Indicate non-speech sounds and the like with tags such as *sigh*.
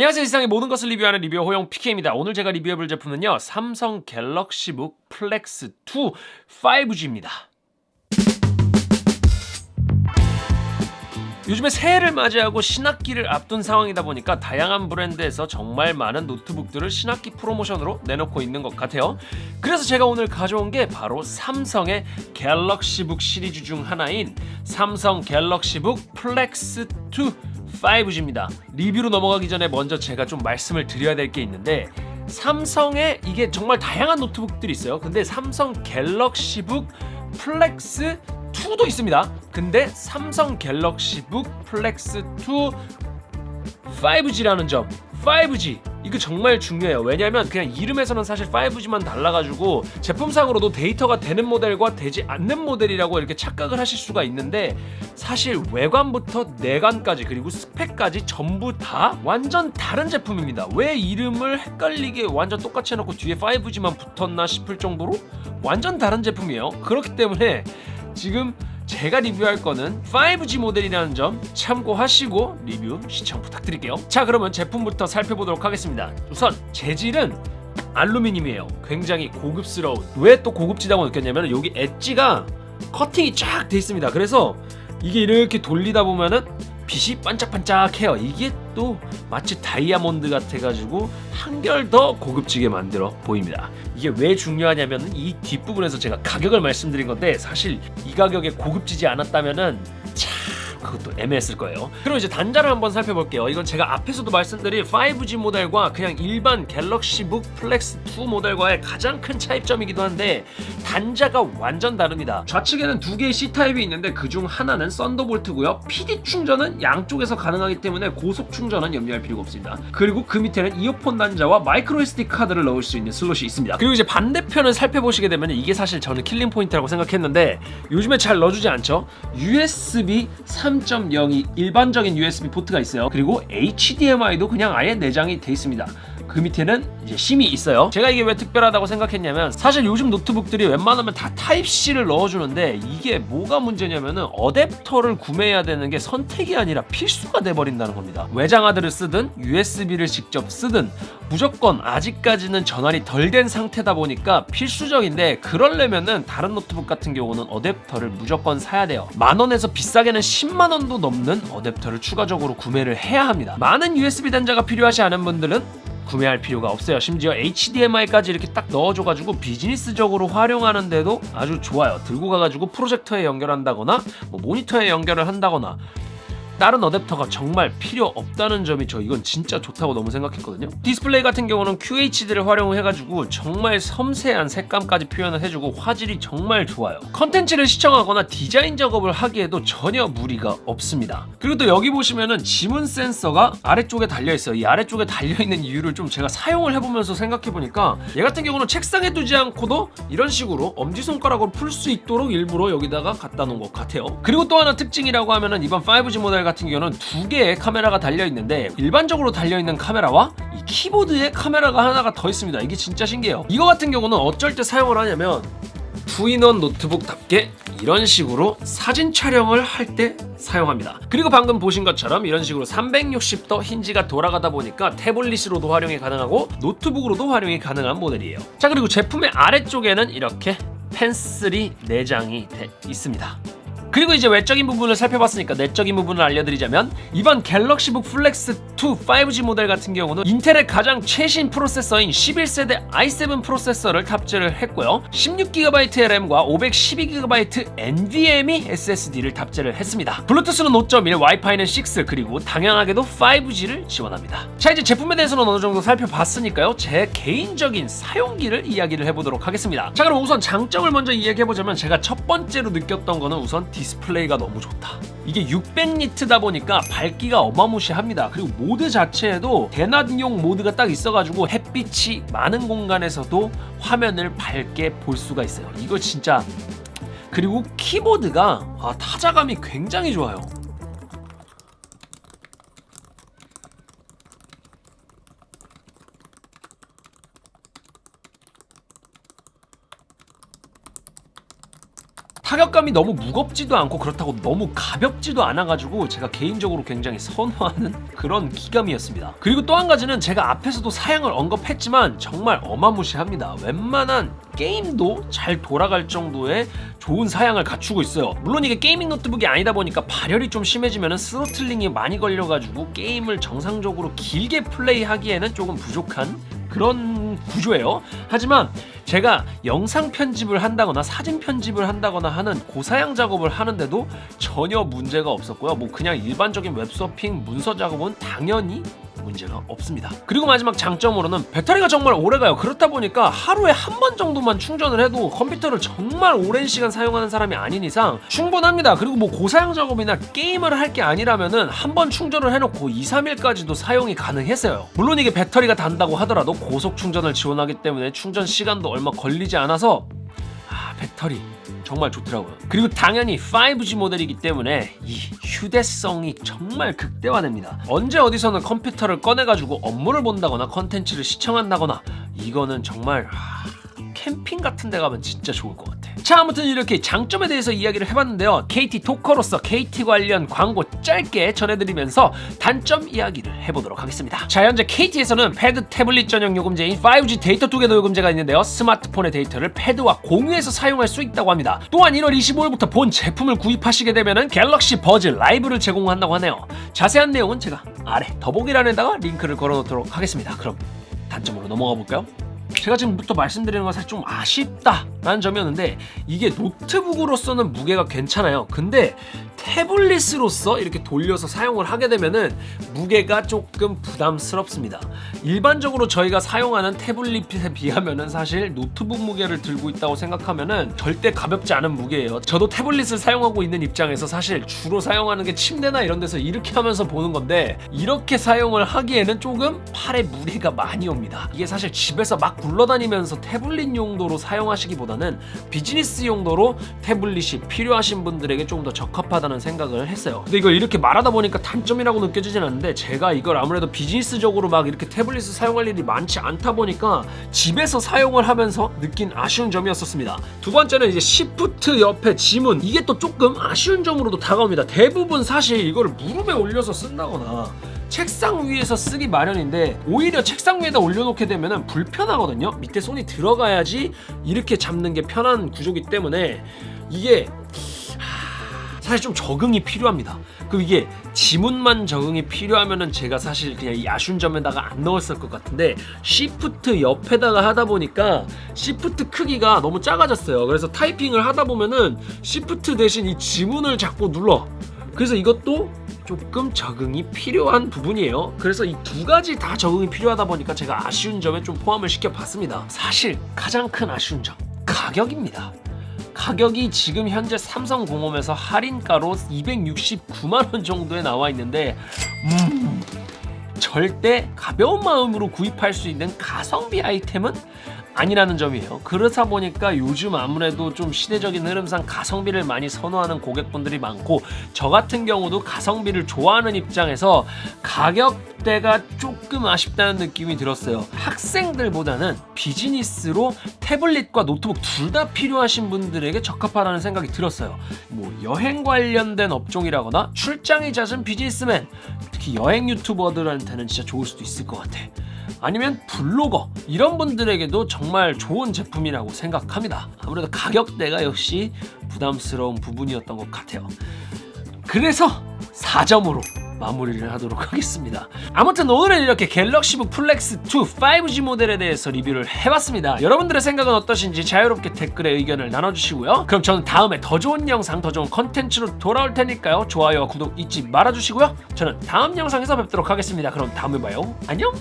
안녕하세요. 세상의 모든 것을 리뷰하는 리뷰어 호영 PK입니다. 오늘 제가 리뷰해볼 제품은요. 삼성 갤럭시북 플렉스 2 5G입니다. 요즘에 새해를 맞이하고 신학기를 앞둔 상황이다 보니까 다양한 브랜드에서 정말 많은 노트북들을 신학기 프로모션으로 내놓고 있는 것 같아요. 그래서 제가 오늘 가져온 게 바로 삼성의 갤럭시북 시리즈 중 하나인 삼성 갤럭시북 플렉스 2 5G입니다. 리뷰로 넘어가기 전에 먼저 제가 좀 말씀을 드려야 될 게 있는데 삼성에 이게 정말 다양한 노트북들이 있어요. 근데 삼성 갤럭시북 플렉스 2도 있습니다. 근데 삼성 갤럭시북 플렉스 2 5G라는 점 5G 이거 정말 중요해요. 왜냐면 그냥 이름에서는 사실 5G만 달라가지고 제품상으로도 데이터가 되는 모델과 되지 않는 모델이라고 이렇게 착각을 하실 수가 있는데 사실 외관부터 내관까지 그리고 스펙까지 전부 다 완전 다른 제품입니다. 왜 이름을 헷갈리게 완전 똑같이 해놓고 뒤에 5G만 붙었나 싶을 정도로 완전 다른 제품이에요. 그렇기 때문에 지금 제가 리뷰할 거는 5G 모델이라는 점 참고하시고 리뷰 시청 부탁드릴게요. 자 그러면 제품부터 살펴보도록 하겠습니다. 우선 재질은 알루미늄이에요. 굉장히 고급스러운. 왜 또 고급지다고 느꼈냐면 여기 엣지가 커팅이 쫙 돼 있습니다. 그래서 이게 이렇게 돌리다 보면은 빛이 반짝반짝해요. 이게 또 마치 다이아몬드 같아가지고 한결 더 고급지게 만들어 보입니다. 이게 왜 중요하냐면 이 뒷부분에서 제가 가격을 말씀드린 건데 사실 이 가격에 고급지지 않았다면은 참 그것도 애매했을 거예요. 그럼 이제 단자를 한번 살펴볼게요. 이건 제가 앞에서도 말씀드린 5G 모델과 그냥 일반 갤럭시북 플렉스 2 모델과의 가장 큰 차이점이기도 한데 단자가 완전 다릅니다. 좌측에는 두 개의 C타입이 있는데 그중 하나는 썬더볼트고요. PD 충전은 양쪽에서 가능하기 때문에 고속 충전은 염려할 필요가 없습니다. 그리고 그 밑에는 이어폰 단자와 마이크로 SD 카드를 넣을 수 있는 슬롯이 있습니다. 그리고 이제 반대편을 살펴보시게 되면 이게 사실 저는 killing point라고 생각했는데 요즘에 잘 넣어주지 않죠? USB 3 3.0이 일반적인 USB 포트가 있어요. 그리고 HDMI도 그냥 아예 내장이 돼 있습니다 그 밑에는 이제 심이 있어요. 제가 이게 왜 특별하다고 생각했냐면 사실 요즘 노트북들이 웬만하면 다 타입C를 넣어주는데 이게 뭐가 문제냐면은 어댑터를 구매해야 되는 게 선택이 아니라 필수가 돼버린다는 겁니다. 외장하드를 쓰든 USB를 직접 쓰든 무조건 아직까지는 전환이 덜 된 상태다 보니까 필수적인데 그럴려면은 다른 노트북 같은 경우는 어댑터를 무조건 사야 돼요. 만원에서 비싸게는 10만원도 넘는 어댑터를 추가적으로 구매를 해야 합니다. 많은 USB 단자가 필요하지 않은 분들은 구매할 필요가 없어요. 심지어 HDMI까지 이렇게 딱 넣어줘가지고 비즈니스적으로 활용하는데도 아주 좋아요. 들고 가가지고 프로젝터에 연결한다거나 뭐 모니터에 연결을 한다거나 다른 어댑터가 정말 필요 없다는 점이 저 이건 진짜 좋다고 너무 생각했거든요. 디스플레이 같은 경우는 QHD를 활용해가지고 정말 섬세한 색감까지 표현을 해주고 화질이 정말 좋아요. 컨텐츠를 시청하거나 디자인 작업을 하기에도 전혀 무리가 없습니다. 그리고 또 여기 보시면은 지문 센서가 아래쪽에 달려있어요. 이 아래쪽에 달려있는 이유를 좀 제가 사용을 해보면서 생각해보니까 얘 같은 경우는 책상에 두지 않고도 이런 식으로 엄지손가락으로 풀 수 있도록 일부러 여기다가 갖다 놓은 것 같아요. 그리고 또 하나 특징이라고 하면은 이번 5G 모델 같은 경우는 두 개의 카메라가 달려있는데 일반적으로 달려있는 카메라와 이 키보드에 카메라가 하나가 더 있습니다. 이게 진짜 신기해요. 이거 같은 경우는 어쩔 때 사용을 하냐면 two in one 노트북답게 이런 식으로 사진 촬영을 할 때 사용합니다. 그리고 방금 보신 것처럼 이런 식으로 360도 힌지가 돌아가다 보니까 태블릿으로도 활용이 가능하고 노트북으로도 활용이 가능한 모델이에요. 자 그리고 제품의 아래쪽에는 이렇게 펜슬이 내장이 돼 있습니다 그리고 이제 외적인 부분을 살펴봤으니까 내적인 부분을 알려드리자면 이번 갤럭시북 플렉스 2 5G 모델 같은 경우는 인텔의 가장 최신 프로세서인 11세대 i7 프로세서를 탑재를 했고요. 16GB 램과 512GB NVMe SSD를 탑재를 했습니다. 블루투스는 5.1, 와이파이는 6 그리고 당연하게도 5G를 지원합니다. 자 이제 제품에 대해서는 어느 정도 살펴봤으니까요. 제 개인적인 사용기를 이야기를 해보도록 하겠습니다. 자 그럼 우선 장점을 먼저 이야기해보자면 제가 첫 번째로 느꼈던 거는 우선 디스플레이가 너무 좋다. 이게 600니트다 보니까 밝기가 어마무시합니다. 그리고 모드 자체에도 대낮용 모드가 딱 있어가지고 햇빛이 많은 공간에서도 화면을 밝게 볼 수가 있어요. 이거 진짜 그리고 키보드가 아, 타자감이 굉장히 좋아요 타격감이 너무 무겁지도 않고 그렇다고 너무 가볍지도 않아가지고 제가 개인적으로 굉장히 선호하는 *laughs* 그런 키감이었습니다. 그리고 또 한 가지는 제가 앞에서도 사양을 언급했지만 정말 어마무시합니다. 웬만한 게임도 잘 돌아갈 정도의 좋은 사양을 갖추고 있어요. 물론 이게 gaming 노트북이 아니다 보니까 발열이 좀 심해지면 throttling이 많이 걸려가지고 게임을 정상적으로 길게 플레이하기에는 조금 부족한 그런 구조예요. 하지만 제가 영상 편집을 한다거나 사진 편집을 한다거나 하는 고사양 작업을 하는데도 전혀 문제가 없었고요. 뭐 그냥 일반적인 웹서핑 문서 작업은 당연히 문제가 없습니다. 그리고 마지막 장점으로는 배터리가 정말 오래가요. 그렇다 보니까 하루에 한 번 정도만 충전을 해도 컴퓨터를 정말 오랜 시간 사용하는 사람이 아닌 이상 충분합니다. 그리고 뭐 고사양 작업이나 게임을 할 게 아니라면은 한 번 충전을 해놓고 2, 3일까지도 사용이 가능했어요. 물론 이게 배터리가 단다고 하더라도 고속 충전을 지원하기 때문에 충전 시간도 얼마 걸리지 않아서 아 배터리 정말 좋더라고요. 그리고 당연히 5G 모델이기 때문에 이 휴대성이 정말 극대화됩니다. 언제 어디서든 컴퓨터를 꺼내가지고 업무를 본다거나 컨텐츠를 시청한다거나 이거는 정말 하... 캠핑 같은 데 가면 진짜 좋을 것 같아. 자, 아무튼 이렇게 장점에 대해서 이야기를 해봤는데요. KT 토커로서 KT 관련 광고 짧게 전해드리면서 단점 이야기를 해보도록 하겠습니다. 자, 현재 KT에서는 패드 태블릿 전용 요금제인 5G 데이터 투게더 요금제가 있는데요. 스마트폰의 데이터를 패드와 공유해서 사용할 수 있다고 합니다. 또한 1월 25일부터 본 제품을 구입하시게 되면 갤럭시 버즈 라이브를 제공한다고 하네요. 자세한 내용은 제가 아래 더보기란에다가 링크를 걸어놓도록 하겠습니다. 그럼 단점으로 넘어가 볼까요? 제가 지금부터 말씀드리는 건 사실 좀 아쉽다라는 점이었는데 이게 노트북으로서는 무게가 괜찮아요. 근데 태블릿으로서 이렇게 돌려서 사용을 하게 되면은 무게가 조금 부담스럽습니다. 일반적으로 저희가 사용하는 태블릿에 비하면은 사실 노트북 무게를 들고 있다고 생각하면은 절대 가볍지 않은 무게예요. 저도 태블릿을 사용하고 있는 입장에서 사실 주로 사용하는 게 침대나 이런 데서 이렇게 하면서 보는 건데 이렇게 사용을 하기에는 조금 팔에 무리가 많이 옵니다. 이게 사실 집에서 막 굴러다니면서 태블릿 용도로 사용하시기보다는 비즈니스 용도로 태블릿이 필요하신 분들에게 조금 더 적합하다는 생각을 했어요. 근데 이걸 이렇게 말하다 보니까 단점이라고 느껴지진 않는데 제가 이걸 아무래도 비즈니스적으로 막 이렇게 태블릿을 사용할 일이 많지 않다 보니까 집에서 사용을 하면서 느낀 아쉬운 점이었었습니다. 두 번째는 이제 시프트 옆에 지문 이게 또 조금 아쉬운 점으로도 다가옵니다. 대부분 사실 이거를 무릎에 올려서 쓴다거나 책상 위에서 쓰기 마련인데 오히려 책상 위에다 올려놓게 되면 불편하거든요. 밑에 손이 들어가야지 이렇게 잡는 게 편한 구조기 때문에 이게 사실 좀 적응이 필요합니다. 그리고 이게 지문만 적응이 필요하면은 제가 사실 그냥 이 아쉬운 점에다가 안 넣었을 것 같은데 시프트 옆에다가 하다 보니까 시프트 크기가 너무 작아졌어요. 그래서 타이핑을 하다 보면은 시프트 대신 이 지문을 자꾸 눌러. 그래서 이것도 조금 적응이 필요한 부분이에요. 그래서 이 두 가지 다 적응이 필요하다 보니까 제가 아쉬운 점에 좀 포함을 시켜봤습니다. 사실 가장 큰 아쉬운 점 가격입니다. 가격이 지금 현재 삼성공홈에서 할인가로 269만원 정도에 나와 있는데 음, 절대 가벼운 마음으로 구입할 수 있는 가성비 아이템은 아니라는 점이에요. 그렇다 보니까 요즘 아무래도 좀 시대적인 흐름상 가성비를 많이 선호하는 고객분들이 많고 저 같은 경우도 가성비를 좋아하는 입장에서 가격대가 조금 아쉽다는 느낌이 들었어요. 학생들보다는 비즈니스로 태블릿과 노트북 둘 다 필요하신 분들에게 적합하다는 생각이 들었어요. 뭐 여행 관련된 업종이라거나 출장이 잦은 비즈니스맨, 특히 여행 유튜버들한테는 진짜 좋을 수도 있을 것 같아. 아니면 블로거 이런 분들에게도 정말 좋은 제품이라고 생각합니다. 아무래도 가격대가 역시 부담스러운 부분이었던 것 같아요. 그래서 4점으로 마무리를 하도록 하겠습니다. 아무튼 오늘은 이렇게 갤럭시북 플렉스 2 5G 모델에 대해서 리뷰를 해봤습니다. 여러분들의 생각은 어떠신지 자유롭게 댓글에 의견을 나눠주시고요. 그럼 저는 다음에 더 좋은 영상, 더 좋은 컨텐츠로 돌아올 테니까요. 좋아요와 구독 잊지 말아주시고요. 저는 다음 영상에서 뵙도록 하겠습니다. 그럼 다음에 봐요. 안녕!